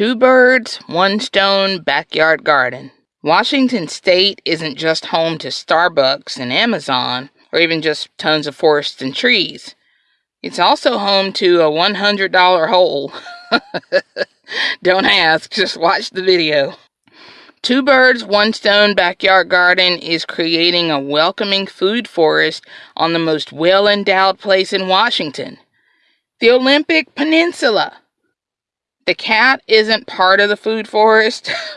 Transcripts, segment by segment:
Two birds, one stone backyard garden. Washington State isn't just home to Starbucks and Amazon, or even just tons of forests and trees. It's also home to a $100 hole. Don't ask, just watch the video. Two Birds, One Stone Backyard Garden is creating a welcoming food forest on the most well endowed place in Washington, the Olympic Peninsula. The cat isn't part of the food forest.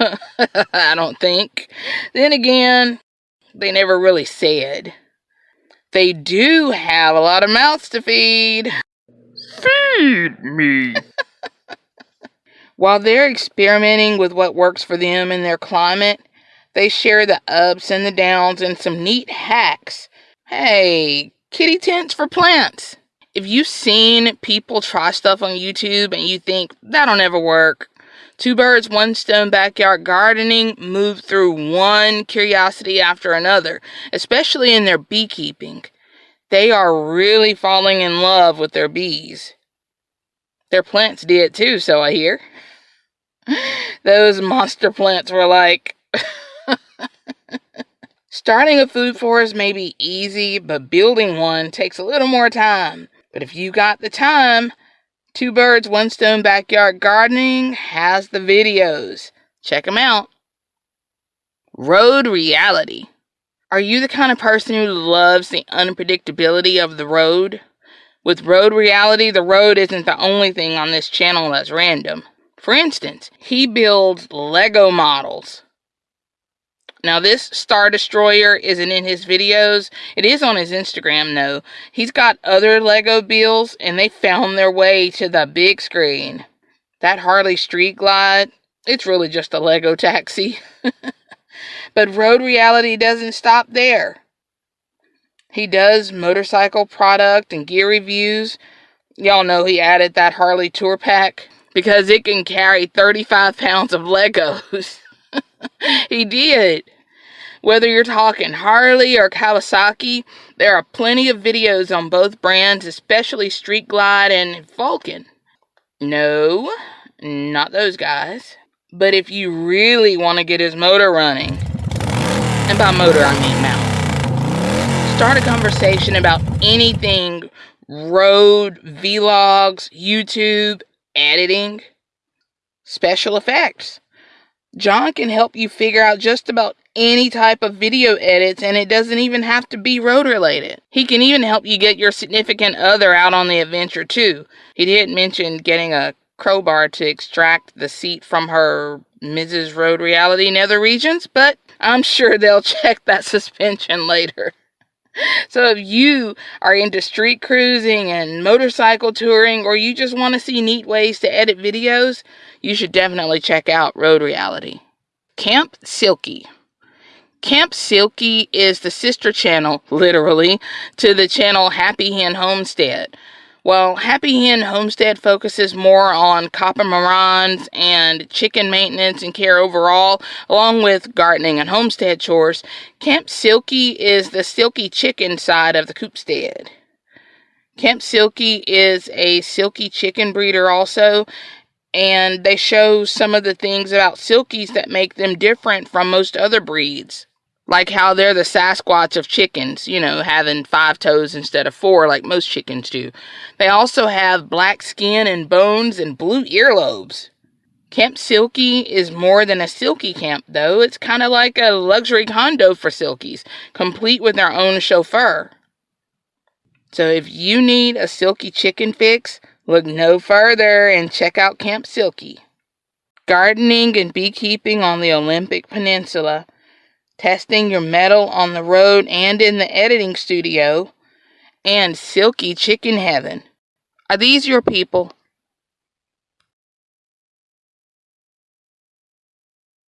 I don't think. Then again, they never really said. They do have a lot of mouths to feed. Feed me. While they're experimenting with what works for them in their climate, they share the ups and the downs and some neat hacks. Hey, kitty tents for plants if you've seen people try stuff on YouTube and you think that'll never work, Two Birds, One Stone Backyard Gardening move through one curiosity after another, especially in their beekeeping. They are really falling in love with their bees. Their plants did too, so I hear. Those monster plants were like. Starting a food forest may be easy, but building one takes a little more time. But if you got the time, Two Birds, One Stone Backyard Gardening has the videos. Check them out. Road Reality. Are you the kind of person who loves the unpredictability of the road? With Road Reality, the road isn't the only thing on this channel that's random. For instance, he builds Lego models. Now, this Star Destroyer isn't in his videos. It is on his Instagram, though. He's got other Lego builds, and they found their way to the big screen. That Harley Street Glide, it's really just a Lego taxi. but Road Reality doesn't stop there. He does motorcycle product and gear reviews. Y'all know he added that Harley Tour Pack because it can carry 35 pounds of Legos. he did. Whether you're talking Harley or Kawasaki, there are plenty of videos on both brands, especially Street Glide and Vulcan. No, not those guys. But if you really want to get his motor running, and by motor I mean mount, start a conversation about anything road, vlogs, YouTube, editing, special effects. John can help you figure out just about any type of video edits and it doesn't even have to be road related. He can even help you get your significant other out on the adventure too. He did mention getting a crowbar to extract the seat from her Mrs. Road Reality Nether Regions, but I'm sure they'll check that suspension later. So if you are into street cruising and motorcycle touring or you just want to see neat ways to edit videos, you should definitely check out Road Reality. Camp Silky. Camp Silky is the sister channel, literally, to the channel Happy Hen Homestead. While Happy Hen Homestead focuses more on copper and chicken maintenance and care overall, along with gardening and homestead chores, Camp Silky is the silky chicken side of the coopstead. Camp Silky is a silky chicken breeder also, and they show some of the things about silkies that make them different from most other breeds. Like how they're the Sasquatch of chickens, you know, having five toes instead of four like most chickens do. They also have black skin and bones and blue earlobes. Camp Silky is more than a silky camp, though. It's kind of like a luxury condo for silkies, complete with their own chauffeur. So if you need a silky chicken fix, Look no further and check out Camp Silky. Gardening and beekeeping on the Olympic Peninsula, testing your metal on the road and in the editing studio, and Silky Chicken Heaven. Are these your people?